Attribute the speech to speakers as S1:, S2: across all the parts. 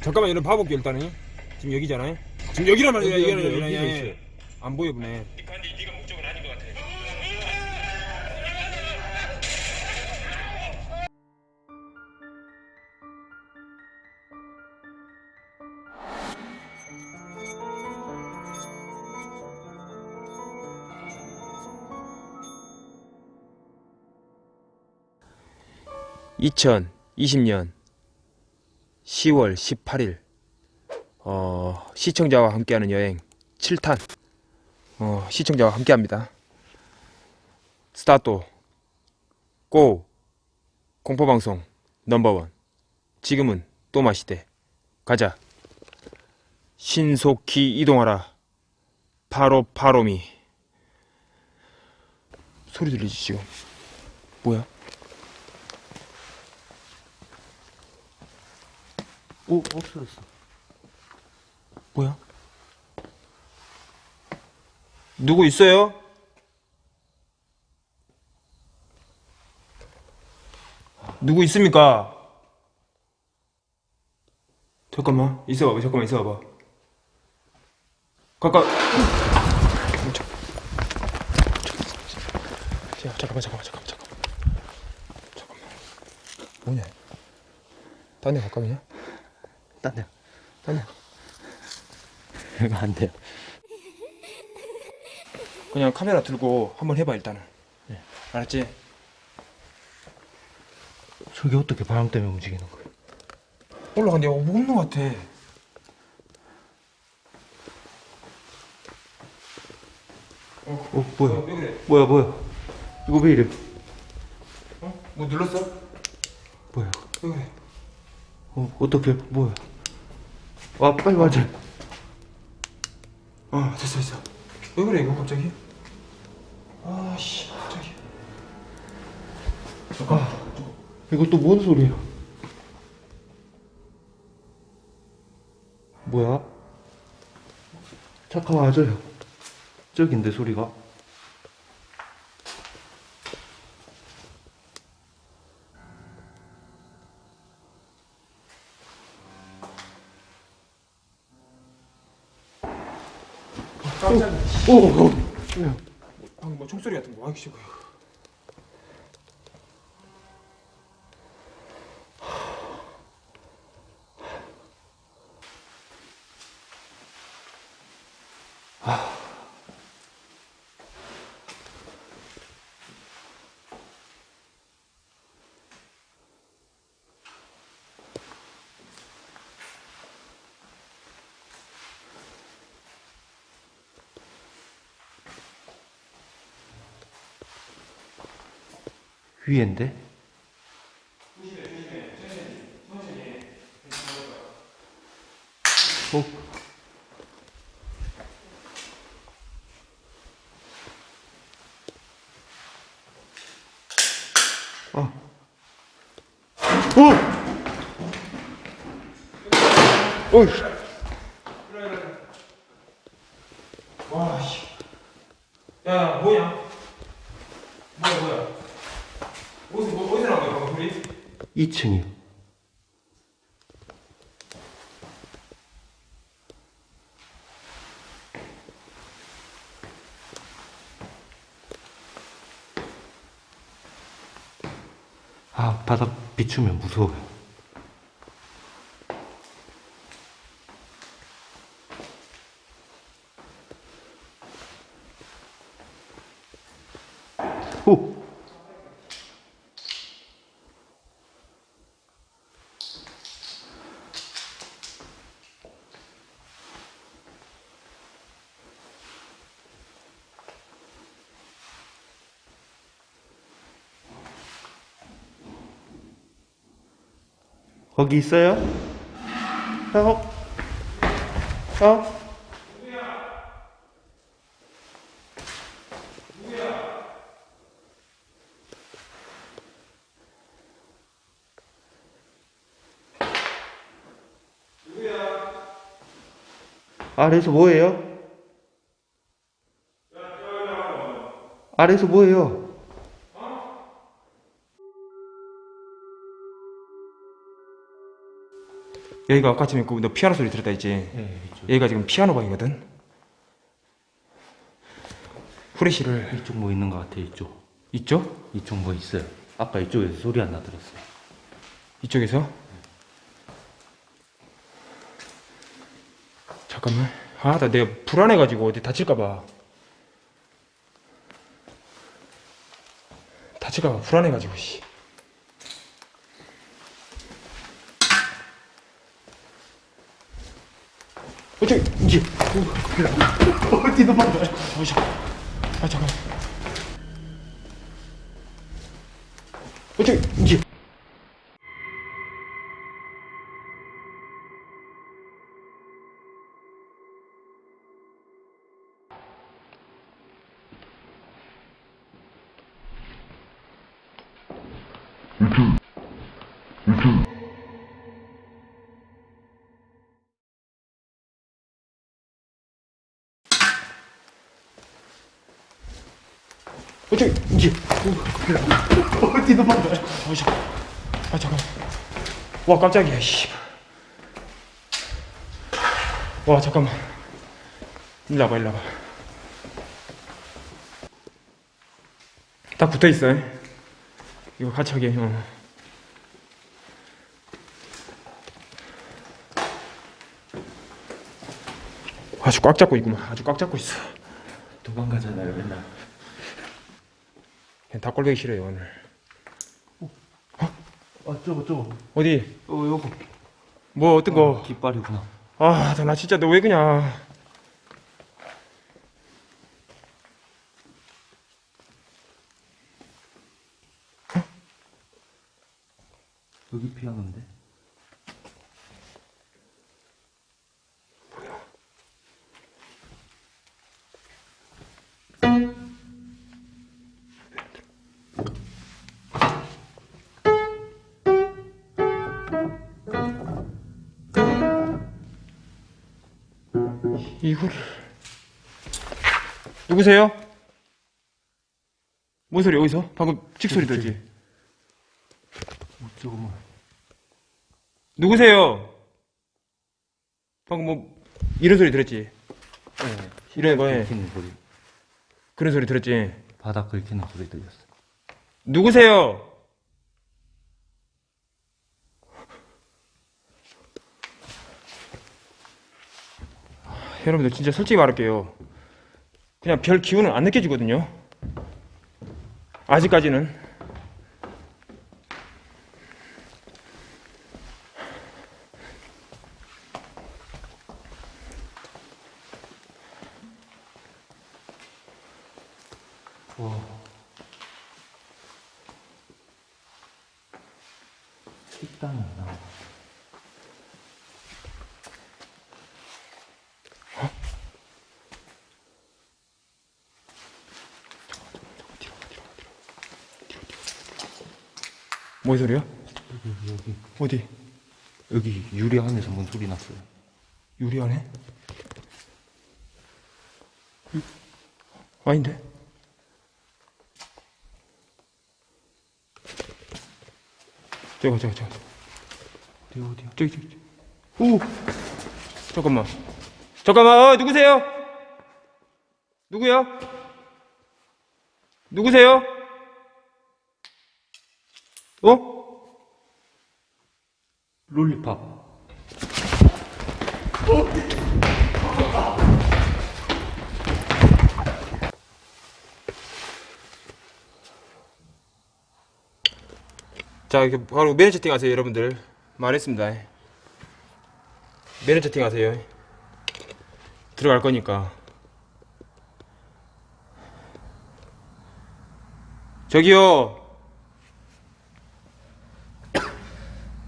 S1: 잠깐만 이런 봐볼게 일단은 지금 여기잖아요 지금 여기란 말이야
S2: 여기,
S1: 여기,
S2: 여기.
S1: 예. 안 보여 보네
S3: 근데 네가 목적은 아닌 것 같아.
S1: 2020년 10월 18일 어, 시청자와 함께하는 여행 7탄. 어, 시청자와 함께합니다. 스타트 고! 공포방송 넘버원. 지금은 또 마시대. 가자. 신속히 이동하라. 바로 바로미. 소리 들리지 지금? 뭐야?
S2: 오 없어졌어.
S1: 뭐야? 누구 있어요? 누구 있습니까? 잠깐만 있어봐봐 잠깐만 있어봐봐 가까 자, 잠깐만 잠깐만 잠깐만 잠깐만 잠깐만 뭐냐 딴데 가까이냐?
S2: 딴 데.
S1: 딴데
S2: 이거 안 돼요.
S1: 그냥 카메라 들고 한번 해봐 일단은
S2: 네.
S1: 알았지?
S2: 저게 어떻게 바람 때문에 움직이는 거야?
S1: 올라간데 어, 뭐 없는 것 같아
S2: 어 뭐야?
S1: 왜 그래?
S2: 뭐야 뭐야? 이거 왜 이래?
S1: 어? 뭐 눌렀어?
S2: 뭐야?
S1: 왜 그래?
S2: 어 어떻게 뭐야? 와 빨리 맞아.
S1: 어 됐어 됐어 왜 그래 이거 갑자기? 아씨 갑자기
S2: 이거 또 뭔 소리야? 뭐야? 잠깐 와줘요. 저긴데 소리가. 오, 오, 오.
S1: 방금 뭐 총소리 같은 거 아이씨 뭐야
S2: 위엔데? 어? 아. 어! 어이씨.
S1: 와씨 야 뭐냐 뭐야 뭐야 어디서 뭐, 어디서 나온 거야 방금 소리?
S2: 2층이요. 아, 바닥 비추면 무서워요. 오! 거기 있어요? 형? 형? 아래서 뭐예요? 아래서 뭐예요?
S1: 여기가 아까 전에 그너 피아노 소리 들었다 했지?
S2: 예, 이쪽.
S1: 여기가 지금 피아노 방이거든. 후레쉬를
S2: 이쪽 뭐 있는 것 같아, 이쪽.
S1: 이쪽?
S2: 이쪽 뭐 있어요. 아까 이쪽에서 소리 안 나들었어요.
S1: 이쪽에서? 잠깐만. 아, 나 내가 불안해가지고 어디 다칠까봐. 다칠까봐 불안해가지고, 씨. 어떻게, 이게. 어디 도망가. 아, 잠깐. 아, 잠깐. 어떻게, 이게. 도망가? 아 잠깐, 아 잠깐. 와 깜짝이야. 씨. 와 잠깐만. 일로 와봐, 일로 와봐. 딱 붙어 있어. 이거 같이 하게. 어. 아주 꽉 잡고 있구만. 아주 꽉 잡고 있어.
S2: 도망가잖아요, 맨날.
S1: 그냥 다 꼴보기 싫어요 오늘.
S2: 아, 저거, 저거.
S1: 어디?
S2: 어, 요거.
S1: 뭐 어떤 거?
S2: 깃발이구나.
S1: 아, 나 진짜 너 왜 그냥
S2: 여기 피아노인데?
S1: 이거를 누구세요? 뭔 소리 어디서? 방금 칙 소리 들지?
S2: 어, 저거 뭐.
S1: 누구세요? 방금 뭐 이런 소리 들었지?
S2: 예.
S1: 이런 거에
S2: 소리.
S1: 그런 소리 들었지?
S2: 바닥 긁히는 소리 들렸어.
S1: 누구세요? 여러분들 진짜 솔직히 말할게요. 그냥 별 기운은 안 느껴지거든요. 아직까지는.
S2: 와. 식당이 나.
S1: 뭔 소리야?
S2: 여기, 여기.
S1: 어디?
S2: 여기 유리 안에서 뭔 소리 났어요.
S1: 유리 안에? 음? 아닌데? 저거 저거 저거
S2: 어디, 어디야?
S1: 저기 저기. 오 잠깐만 잠깐만 어, 누구세요? 누구야? 누구세요? 어?
S2: 롤리팝.
S1: 자, 이렇게 바로 매너 채팅 하세요, 여러분들. 말했습니다. 매너 채팅 하세요. 들어갈 거니까. 저기요.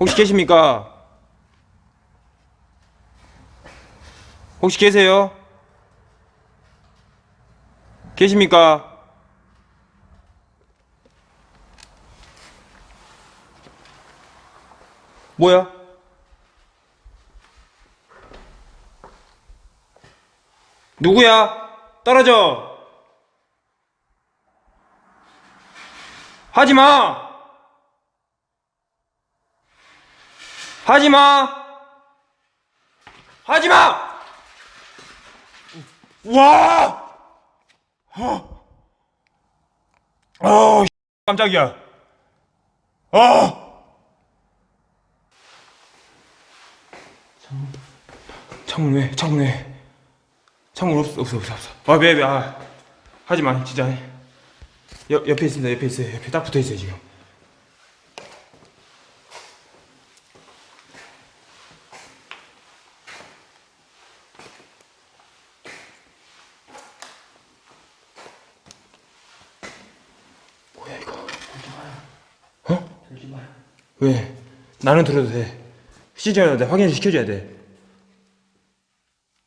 S1: 혹시 계십니까? 혹시 계세요? 계십니까? 뭐야? 누구야? 떨어져! 하지 마! 하지 마! 하지 마! 와! 어, 어, 깜짝이야. 어! 창문 왜? 창문 왜? 창문 없어, 없어, 없어, 없어. 아, 왜, 왜, 아. 하지 마, 진짜. 옆, 옆에 있습니다, 옆에 있어요. 옆에 딱 붙어 있어요, 지금. 뭐야, 이거? 어?
S2: 들지 마요.
S1: 왜? 나는 들어도 돼. 시청자들 확인을 시켜줘야 돼.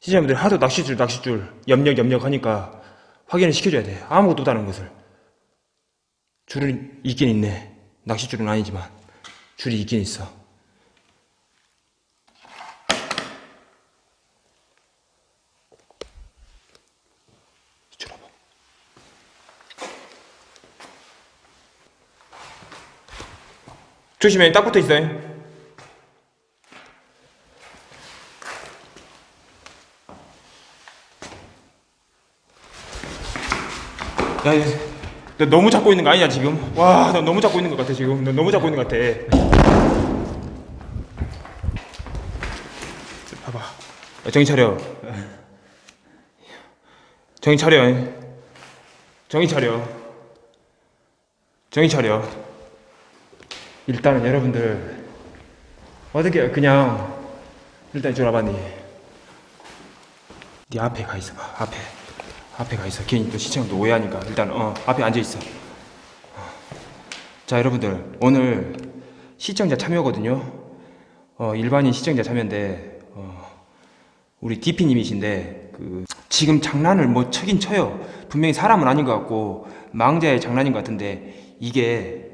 S1: 시청자분들 하도 낚싯줄, 낚싯줄, 염력, 염력 하니까 확인을 시켜줘야 돼. 아무것도 없다는 것을. 줄은 있긴 있네. 낚싯줄은 아니지만. 줄이 있긴 있어. 줄 봐봐. 조심해, 딱 붙어 있어요. 야, 야, 너 너무 잡고 있는 거 아니야 지금? 와, 너 너무 잡고 있는 것 같아 지금. 너 너무 잡고 있는 것 같아. 봐봐. 야, 정신 차려. 정신 차려. 정신 차려. 정신 차려. 일단은 여러분들 어떻게 그냥 일단 이쪽 와봐 니. 네 앞에 가 있어봐 앞에. 앞에 가 있어. 괜히 또 시청도 오해하니까. 일단 어 앞에 앉아 있어. 어. 자 여러분들 오늘 시청자 참여거든요. 어 일반인 시청자 참여인데 어 우리 DP님이신데 그 지금 장난을 뭐 쳤긴 쳐요. 분명히 사람은 아닌 것 같고 망자의 장난인 것 같은데 이게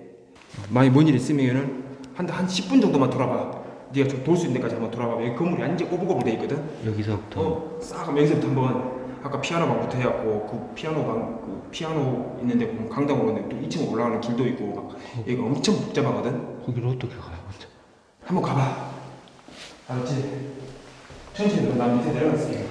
S1: 만약 뭔 일 있으면은 한, 한 10분 정도만 돌아봐. 네가 좀 돌 수 있는 데까지 한번 돌아봐. 여기 건물이 완전 꼬불꼬불 돼 있거든.
S2: 여기서부터
S1: 어, 싹 여기서부터 한번 아까 피아노 방부터 해갖고 그 피아노 방, 그 피아노 있는데 보면 강당으로 오는데 또 2층 올라가는 길도 있고 막 여기 엄청 복잡하거든.
S2: 거기를 어떻게 가요, 혼자?
S1: 한번 가봐. 알았지? 천천히 나 밑에 내려갈게. 내려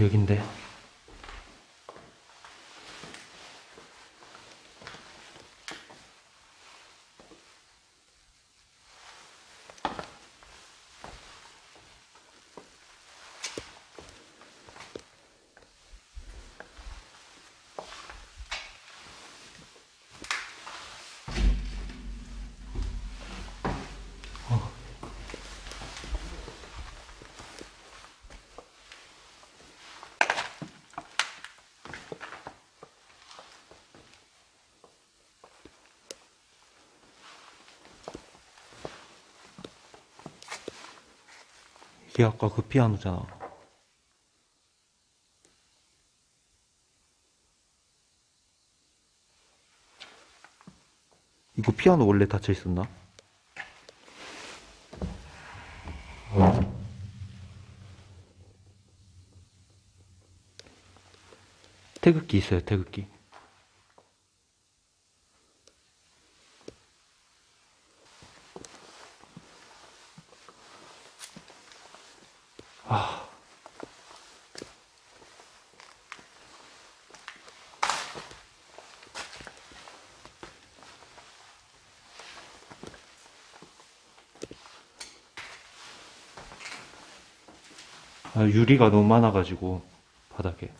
S2: 여긴데. 이게 아까 그 피아노잖아. 이거 피아노 원래 닫혀 있었나? 태극기 있어요, 태극기. 유리가 너무 많아가지고 바닥에.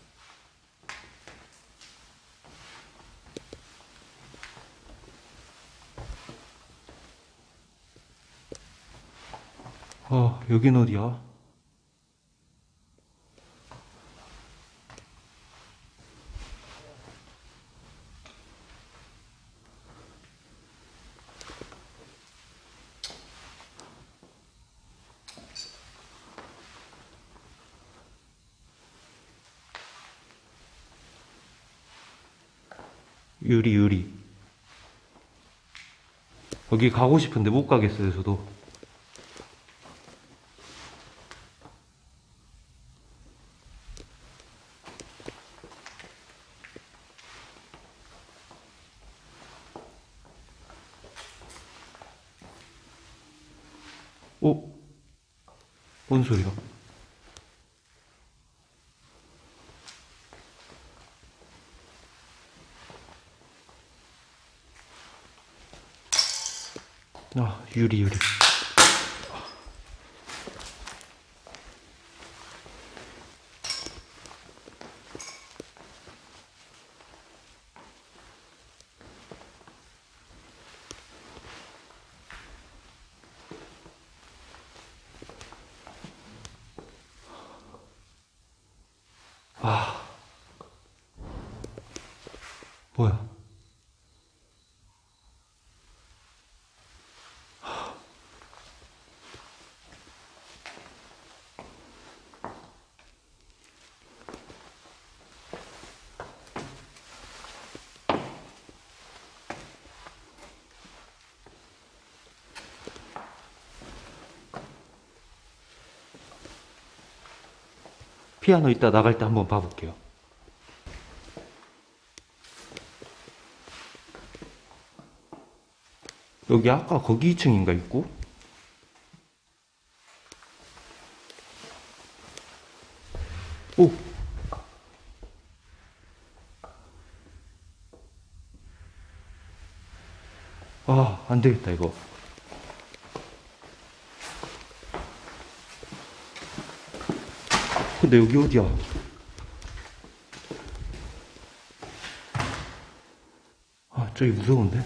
S2: 어, 여긴 어디야? 유리, 유리. 여기 가고 싶은데 못 가겠어요, 저도. 어? 뭔 소리야? 아, 유리, 유리. 아. 뭐야? 피아노 이따 나갈 때 한번 봐볼게요. 여기 아까 거기 2층인가 있고? 오! 아, 안 되겠다, 이거. 근데 여기 어디야? 아, 저기 무서운데?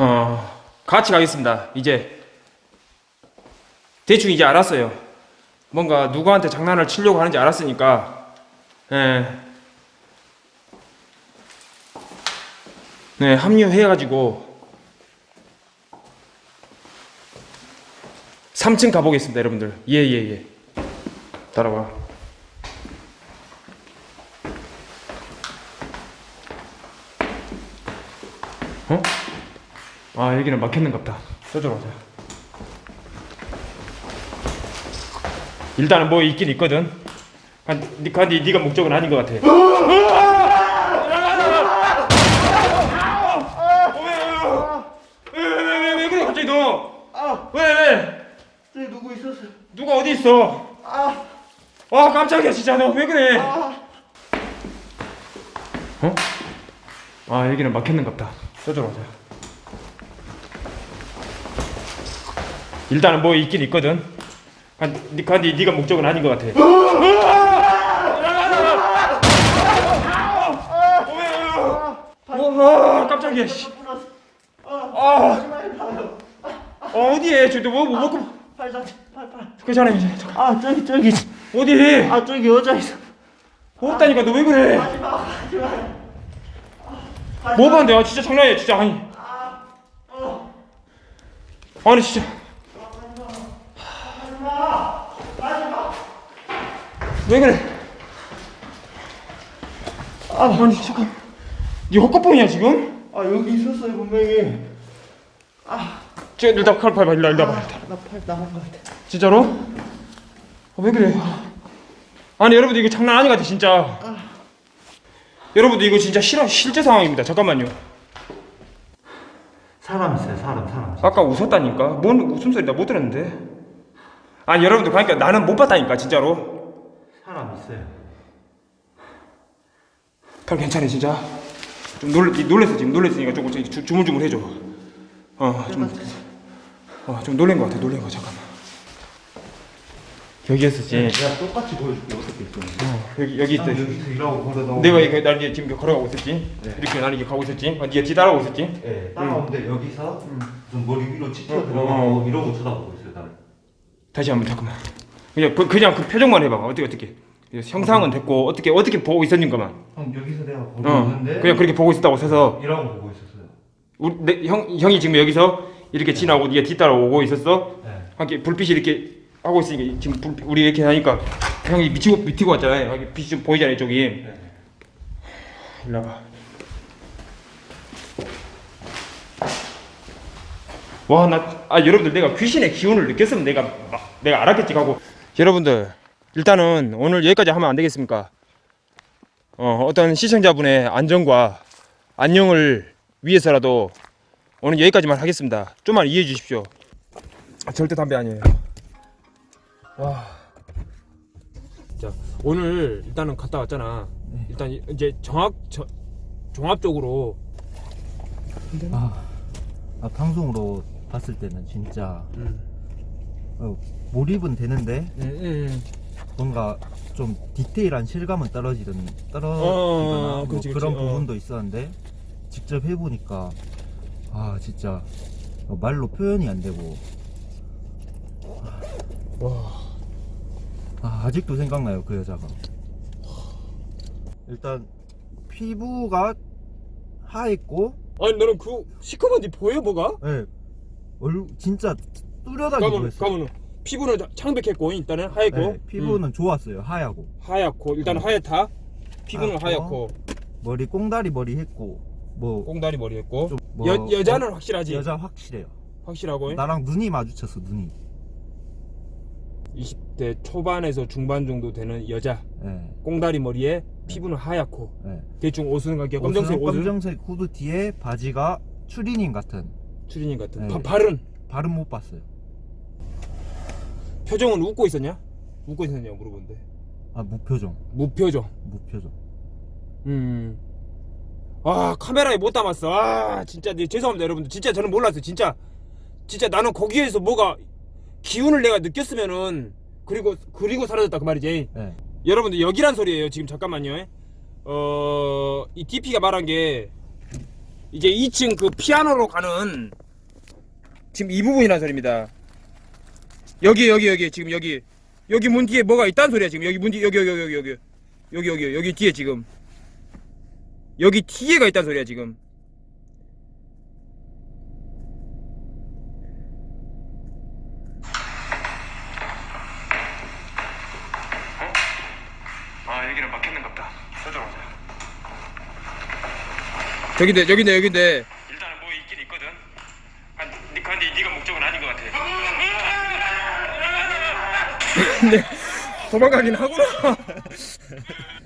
S1: 어, 같이 가겠습니다. 이제 대충 이제 알았어요. 뭔가 누구한테 장난을 치려고 하는지 알았으니까, 예. 네, 합류해가지고 3층 가보겠습니다, 여러분들. 예, 예, 예. 따라와. 아 여기는 막혔는갑다 저쪽으로 가자 일단은 뭐 있긴 있거든 니, 니가 목적은 아닌 것 같아 왜왜왜 그래 갑자기 너왜 왜?
S2: 저기 누구 있었어?
S1: 누가 어디 있어? 아 깜짝이야 진짜 너 왜 그래? 어? 아 여기는 막혔는갑다 저쪽으로 가자 일단은 뭐 있긴 있거든. 한, 니, 니가 목적은 아닌 것 같아. 와, 깜짝이야, 씨. 아, 어디에? 저기 뭐, 뭐 먹고.
S3: 팔자 팔팔
S1: 괜찮아, 이제.
S3: 아 저기 저기
S1: 어디?
S3: 아 저기 여자 있어
S1: 없다니까, 너 왜 그래?
S3: 하지 마 하지 마
S1: 뭐 봤는데? 아, 진짜 장난이야, 진짜. 아니. 아니, 진짜. 왜 그래?
S3: 아,
S1: 아니 잠깐 네 헛것봉이야 지금?
S3: 아 여기 있었어요 분명히.
S1: 저 일단 칼 봐봐 일로 일로 와봐
S3: 나팔 나간 것 같아.
S1: 진짜로? 아, 왜 그래? 아니 여러분들 이거 장난 것 같아 진짜. 여러분들 이거 진짜 실화 실제 상황입니다. 잠깐만요.
S2: 사람 있어요, 사람, 사람.
S1: 아까 웃었다니까. 뭔 웃음소리 나 못 들었는데. 아니 여러분들 그러니까 나는 못 봤다니까 진짜로.
S2: 사람 있어요.
S1: 칼 괜찮아 진짜. 좀 놀 놀랬어 지금 놀랬으니까 조금 주- 주물주물 해줘. 어좀 어, 좀 놀란 것 같아 놀란 거 잠깐만. 여기였었지.
S2: 내가 똑같이 보여줄게, 어떻게 있어.
S1: 여기 여기 있어.
S2: 여기서.
S1: 내가 이거 날 이제 지금 걸어가고 있었지.
S2: 네.
S1: 이렇게 나는 이게 가고 있었지. 어, 네가 뒤 따라오고 있었지.
S2: 예, 따라오는데 여기서 좀 머리 위로 치켜
S1: 어,
S2: 들어가고 이러고 쳐다보고 있어요, 나를.
S1: 다시 한번 잠깐만. 그냥 그, 그냥 그 표정만 해봐. 어떻게 어떻게. 형상은 됐고 어떻게 어떻게 보고 있었는가만.
S2: 형, 여기서 내가 보고
S1: 어.
S2: 있는데.
S1: 그냥 그렇게 보고 있었다고 서서
S2: 일하고 보고 있었어요.
S1: 우리 내, 형 형이 지금 여기서 이렇게 지나고 네가 뒤따라 오고 있었어.
S2: 네.
S1: 함께 불빛이 이렇게 하고 있으니까 지금 불, 우리 이렇게 하니까 형이 미치고 미치고 왔잖아요. 여기 빛이 좀 보이잖아요, 이쪽이.
S2: 네.
S1: 일로 와봐. 와, 나, 아, 여러분들 내가 귀신의 기운을 느꼈으면 내가, 막, 내가 알았겠지 하고. 여러분들, 일단은 오늘 여기까지 하면 안 되겠습니까? 어, 어떤 시청자분의 안전과 안녕을 위해서라도 오늘 여기까지만 하겠습니다. 좀만 이해해 주십시오. 아, 절대 담배 아니에요. 와. 자, 오늘 일단은 갔다 왔잖아. 일단 이제 정확, 저, 종합적으로
S2: 아, 아, 방송으로 봤을 때는 진짜
S1: 음.
S2: 어, 몰입은 되는데
S1: 음, 음.
S2: 뭔가 좀 디테일한 실감은 떨어지는 떨어지거나
S1: 어,
S2: 뭐
S1: 그렇지,
S2: 그런
S1: 그렇지, 어.
S2: 부분도 있었는데 직접 해보니까 아 진짜 어, 말로 표현이 안 되고
S1: 와.
S2: 아, 아직도 생각나요 그 여자가 일단 피부가 하얘고
S1: 아니 너는 그 시커먼 데 보여 뭐가?
S2: 예얼 진짜 뚜렷하게
S1: 가면
S2: 보였어요
S1: 가면 피부는 창백했고 일단은 하얗고.
S2: 예, 피부는
S1: 음,
S2: 좋았어요 하얗고.
S1: 하얗고. 일단은 하얗다. 피부는
S2: 하얗고.
S1: 하얗고.
S2: 머리 꽁다리 머리 했고 뭐,
S1: 꽁다리 머리 했고.
S2: 좀 뭐-
S1: 여 여자는 확실하지.
S2: 여자 확실해요.
S1: 확실하고.
S2: 나랑 눈이 마주쳤어 눈이.
S1: 20대 초반에서 중반 정도 되는 여자.
S2: 예,
S1: 꽁다리 머리에 피부는 하얗고.
S2: 예.
S1: 대충 옷은 가게
S2: 옷은
S1: 검정색 옷은?
S2: 검정색 후드 뒤에 바지가 추리닝 같은.
S1: 추리닝 같은.
S2: 네.
S1: 바, 발은?
S2: 발은 못 봤어요
S1: 표정은 웃고 있었냐? 웃고 있었냐 물어본데
S2: 아 무표정
S1: 무표정.
S2: 무표정
S1: 음. 아 카메라에 못 담았어. 아 진짜 네, 죄송합니다 여러분들. 진짜 저는 몰랐어요. 진짜 진짜 나는 거기에서 뭐가 기운을 내가 느꼈으면은 그리고 그리고 사라졌다 그 말이지.
S2: 예.
S1: 여러분들 여기란 소리예요. 지금 잠깐만요. 어 이 DP가 말한 게 이제 2층 그 피아노로 가는 지금 이 부분이란 소리입니다. 여기 여기 여기 지금 여기 여기 문 뒤에 뭐가 있다는 소리야 지금 여기 문뒤 여기 여기 여기 여기 여기 여기 여기 뒤에 지금 여기 뒤에가 있다는 소리야 지금. 아. 저긴데 저긴데 여긴데. 일단은 뭐 있긴 있거든. 아, 니 근데 네가 목적은 아닌 것 같아. 근데 도망가긴 하구나.